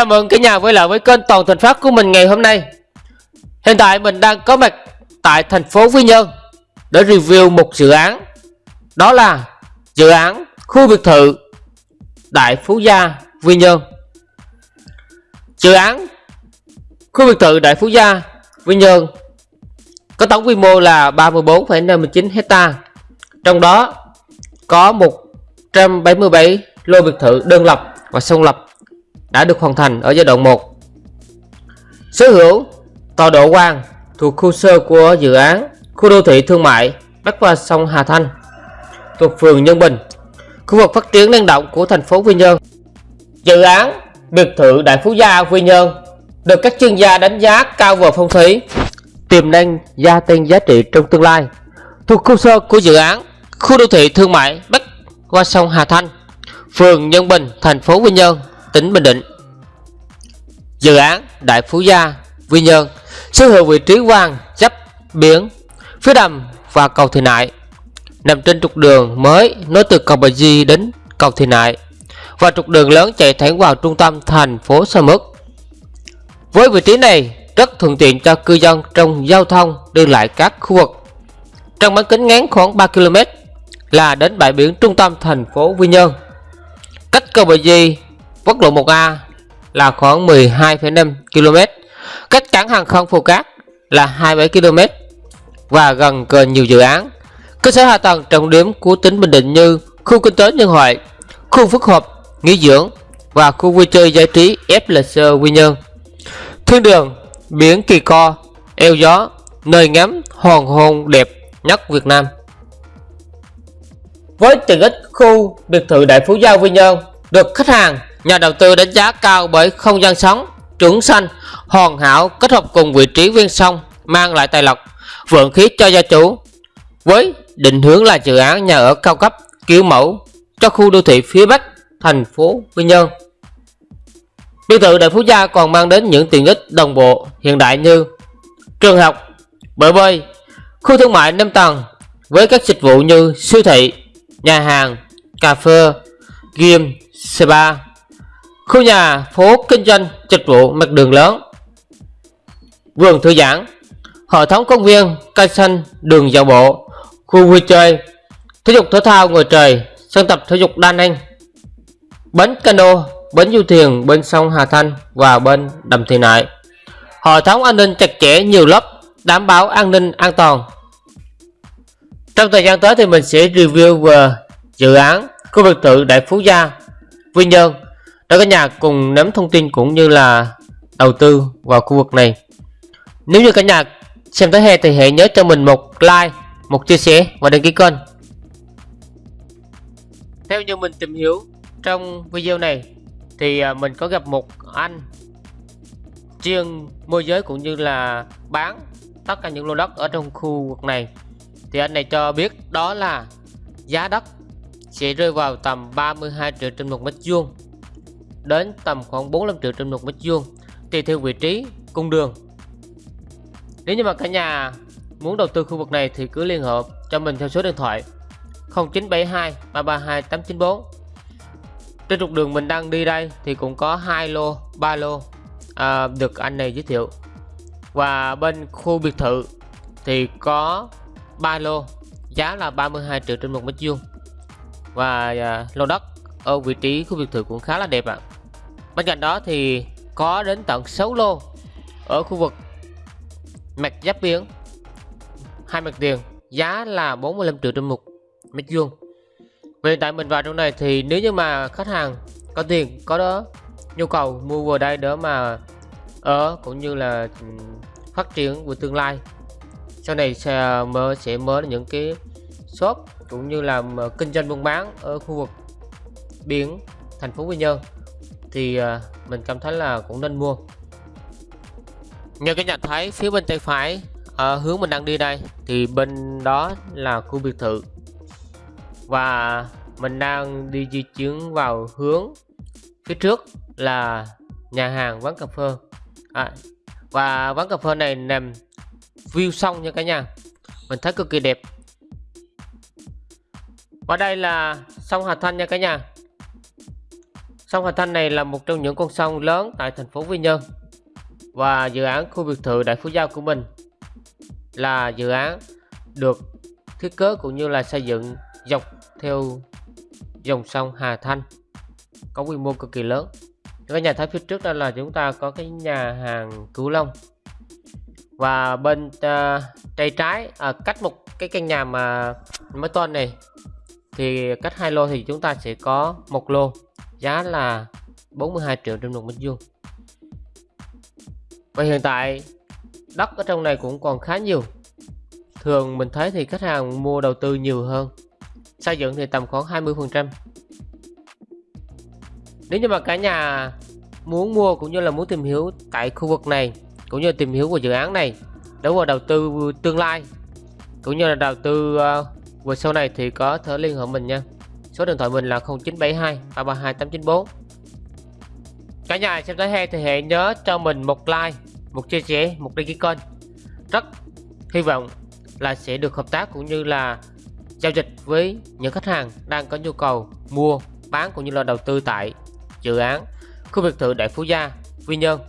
Chào mừng cả nhà quay lại với kênh Toàn Thành Phát của mình ngày hôm nay. Hiện tại mình đang có mặt tại thành phố Quy Nhơn Để review một dự án. Đó là dự án khu biệt thự Đại Phú Gia Quy Nhơn. Dự án khu biệt thự Đại Phú Gia Quy Nhơn Có tổng quy mô là 34,59 hecta Trong đó có 177 lô biệt thự đơn lập và song lập đã được hoàn thành ở giai đoạn 1. Sở hữu tòa độ quan thuộc khu sơ của dự án khu đô thị thương mại bắc qua sông Hà Thanh thuộc phường Nhân Bình, khu vực phát triển năng động của thành phố Quy Nhơn. Dự án biệt thự Đại Phú Gia Quy Nhơn được các chuyên gia đánh giá cao về phong thủy, tiềm năng gia tăng giá trị trong tương lai. Thuộc khu sơ của dự án khu đô thị thương mại bắc qua sông Hà Thanh, phường Nhân Bình, thành phố Quy Nhơn tỉnh Bình Định. Dự án Đại Phú Gia, Quy Nhơn sở hữu vị trí quan chấp biển phía đầm và cầu Thị Nại nằm trên trục đường mới nối từ cầu Bà Di đến cầu Thị Nại và trục đường lớn chạy thẳng vào trung tâm thành phố Sa Mức. Với vị trí này rất thuận tiện cho cư dân trong giao thông đi lại các khu vực. Trong bán kính ngắn khoảng 3 km là đến bãi biển trung tâm thành phố Quy Nhơn. Cách cầu Bà Di quốc lộ 1A là khoảng 12,5 km, cách cảng hàng không Phù Cát là 27 km và gần gần nhiều dự án. Cơ sở hạ tầng trọng điểm của tỉnh Bình Định như khu kinh tế nhân hội, khu phức hợp, nghỉ dưỡng và khu vui chơi giải trí FLC Quy Nhơn. Thiên đường, biển Kỳ Co, eo gió, nơi ngắm hoàng hôn đẹp nhất Việt Nam. Với tiện ích khu biệt thự Đại Phú Gia Quy Nhơn được khách hàng Nhà đầu tư đánh giá cao bởi không gian sống, trưởng xanh, hoàn hảo kết hợp cùng vị trí ven sông mang lại tài lộc, vượng khí cho gia chủ. Với định hướng là dự án nhà ở cao cấp kiểu mẫu cho khu đô thị phía Bắc thành phố Quy Nhơn. Biệt thự Đại Phú Gia còn mang đến những tiện ích đồng bộ hiện đại như trường học, bể bơi, khu thương mại 5 tầng với các dịch vụ như siêu thị, nhà hàng, cà phê, game, spa, Khu nhà phố kinh doanh dịch vụ mặt đường lớn. Vườn thư giãn Hệ thống công viên, cây xanh, đường dạo bộ Khu vui chơi Thể dục thể thao ngoài trời Sân tập thể dục đa năng. Bến cano, bến du thuyền bên sông Hà Thanh và bên đầm Thị Nại. Hệ thống an ninh chặt chẽ nhiều lớp Đảm bảo an ninh an toàn. Trong thời gian tới thì mình sẽ review về dự án khu biệt thự Đại Phú Gia, Quy Nhơn để cả nhà cùng nắm thông tin cũng như là đầu tư vào khu vực này. Nếu như cả nhà xem tới hè thì hãy nhớ cho mình một like, một chia sẻ và đăng ký kênh. Theo như mình tìm hiểu trong video này thì à, mình có gặp một anh chuyên môi giới cũng như là bán tất cả những lô đất ở trong khu vực này. Thì anh này cho biết đó là giá đất sẽ rơi vào tầm 32 triệu trên một mét vuông đến tầm khoảng 45 triệu trên một mét vuông tùy theo vị trí cung đường. Nếu như mà cả nhà muốn đầu tư khu vực này thì cứ liên hệ cho mình theo số điện thoại 0972 332 894 trên trục đường mình đang đi đây thì cũng có hai lô ba lô à, được anh này giới thiệu. Và bên khu biệt thự thì có ba lô giá là 32 triệu trên một mét vuông. Và à, lô đất ở vị trí khu biệt thự cũng khá là đẹp ạ à. bên cạnh đó thì có đến tận 6 lô ở khu vực mặt giáp biển hai mặt tiền, giá là 45 triệu trên một mét vuông về tại mình vào trong này thì nếu như mà khách hàng có tiền, có đó, nhu cầu mua vào đây đó mà ở cũng như là phát triển của tương lai, sau này sẽ ờ, mở sẽ mở những cái shop cũng như là kinh doanh buôn bán ở khu vực biển thành phố Quy Nhơn thì ờ, mình cảm thấy là cũng nên mua. Như cái nhận thấy phía bên tay phải ở hướng mình đang đi đây thì bên đó là khu biệt thự. Và mình đang đi di chuyển vào hướng phía trước là nhà hàng quán cà phê. À, và quán cà phê này nằm view sông nha cả nhà. Mình thấy cực kỳ đẹp. Và đây là sông Hà Thanh nha cả nhà. Sông Hà Thanh này là một trong những con sông lớn tại thành phố Quy Nhơn. Và dự án khu biệt thự Đại Phú Giao của mình là dự án được thiết kế cũng như là xây dựng dọc theo dòng sông Hà Thanh có quy mô cực kỳ lớn. Cái nhà thấy phía trước đó là chúng ta có cái nhà hàng Cửu Long. Và bên uh, tay trái à, cách một cái căn nhà mà mới toan này thì cách hai lô thì chúng ta sẽ có một lô giá là 42 triệu trên một mét vuông. Và hiện tại đất ở trong này cũng còn khá nhiều. Thường mình thấy thì khách hàng mua đầu tư nhiều hơn xây dựng thì tầm khoảng 20 phần trăm. Nếu như mà cả nhà muốn mua cũng như là muốn tìm hiểu tại khu vực này cũng như tìm hiểu của dự án này đối với đầu tư tương lai cũng như là đầu tư uh, về sau này thì có thể liên hệ mình nha số điện thoại mình là 0972 332 894 cả nhà xem tới hay thì hãy nhớ cho mình một like một chia sẻ một đăng ký kênh. Rất hy vọng là sẽ được hợp tác cũng như là giao dịch với những khách hàng đang có nhu cầu mua bán cũng như là đầu tư tại dự án khu biệt thự Đại Phú Gia, Quy Nhơn.